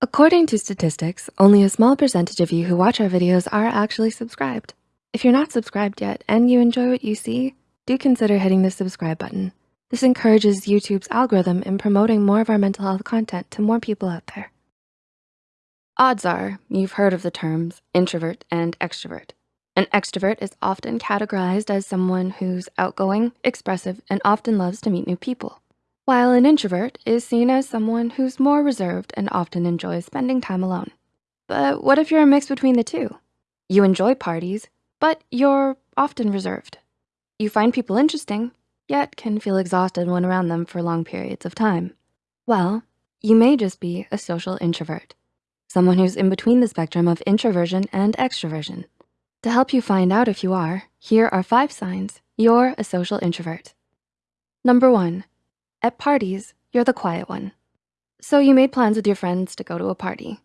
According to statistics, only a small percentage of you who watch our videos are actually subscribed. If you're not subscribed yet and you enjoy what you see, do consider hitting the subscribe button. This encourages YouTube's algorithm in promoting more of our mental health content to more people out there. Odds are you've heard of the terms introvert and extrovert. An extrovert is often categorized as someone who's outgoing, expressive, and often loves to meet new people while an introvert is seen as someone who's more reserved and often enjoys spending time alone. But what if you're a mix between the two? You enjoy parties, but you're often reserved. You find people interesting, yet can feel exhausted when around them for long periods of time. Well, you may just be a social introvert, someone who's in between the spectrum of introversion and extroversion. To help you find out if you are, here are five signs you're a social introvert. Number one, at parties, you're the quiet one. So you made plans with your friends to go to a party.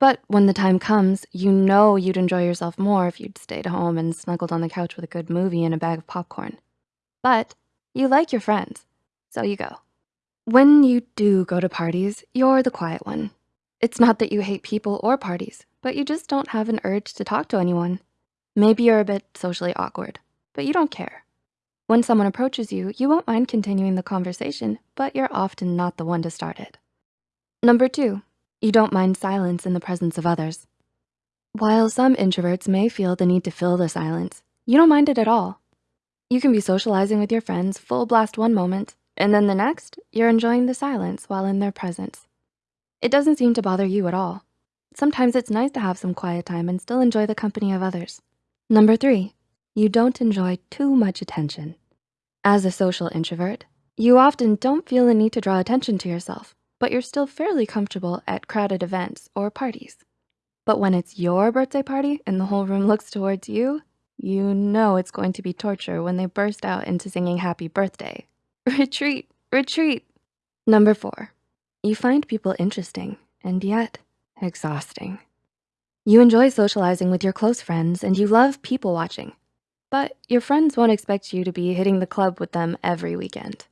But when the time comes, you know you'd enjoy yourself more if you'd stayed home and snuggled on the couch with a good movie and a bag of popcorn. But you like your friends, so you go. When you do go to parties, you're the quiet one. It's not that you hate people or parties, but you just don't have an urge to talk to anyone. Maybe you're a bit socially awkward, but you don't care. When someone approaches you, you won't mind continuing the conversation, but you're often not the one to start it. Number two, you don't mind silence in the presence of others. While some introverts may feel the need to fill the silence, you don't mind it at all. You can be socializing with your friends full blast one moment, and then the next, you're enjoying the silence while in their presence. It doesn't seem to bother you at all. Sometimes it's nice to have some quiet time and still enjoy the company of others. Number three, you don't enjoy too much attention. As a social introvert, you often don't feel the need to draw attention to yourself, but you're still fairly comfortable at crowded events or parties. But when it's your birthday party and the whole room looks towards you, you know it's going to be torture when they burst out into singing happy birthday. Retreat, retreat. Number four, you find people interesting and yet exhausting. You enjoy socializing with your close friends and you love people watching. But your friends won't expect you to be hitting the club with them every weekend.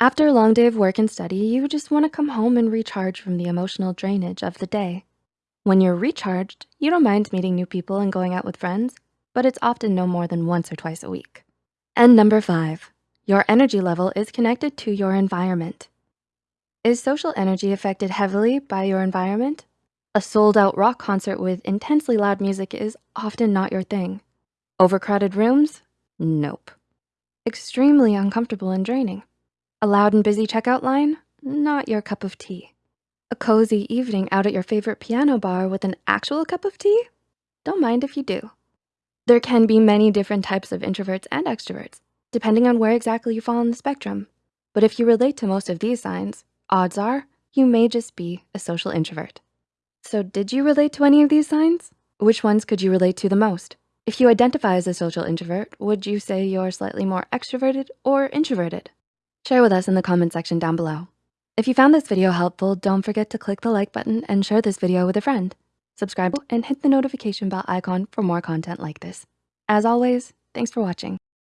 After a long day of work and study, you just wanna come home and recharge from the emotional drainage of the day. When you're recharged, you don't mind meeting new people and going out with friends, but it's often no more than once or twice a week. And number five, your energy level is connected to your environment. Is social energy affected heavily by your environment? A sold out rock concert with intensely loud music is often not your thing. Overcrowded rooms? Nope. Extremely uncomfortable and draining. A loud and busy checkout line? Not your cup of tea. A cozy evening out at your favorite piano bar with an actual cup of tea? Don't mind if you do. There can be many different types of introverts and extroverts, depending on where exactly you fall on the spectrum. But if you relate to most of these signs, odds are you may just be a social introvert. So did you relate to any of these signs? Which ones could you relate to the most? If you identify as a social introvert, would you say you're slightly more extroverted or introverted? Share with us in the comment section down below. If you found this video helpful, don't forget to click the like button and share this video with a friend. Subscribe and hit the notification bell icon for more content like this. As always, thanks for watching.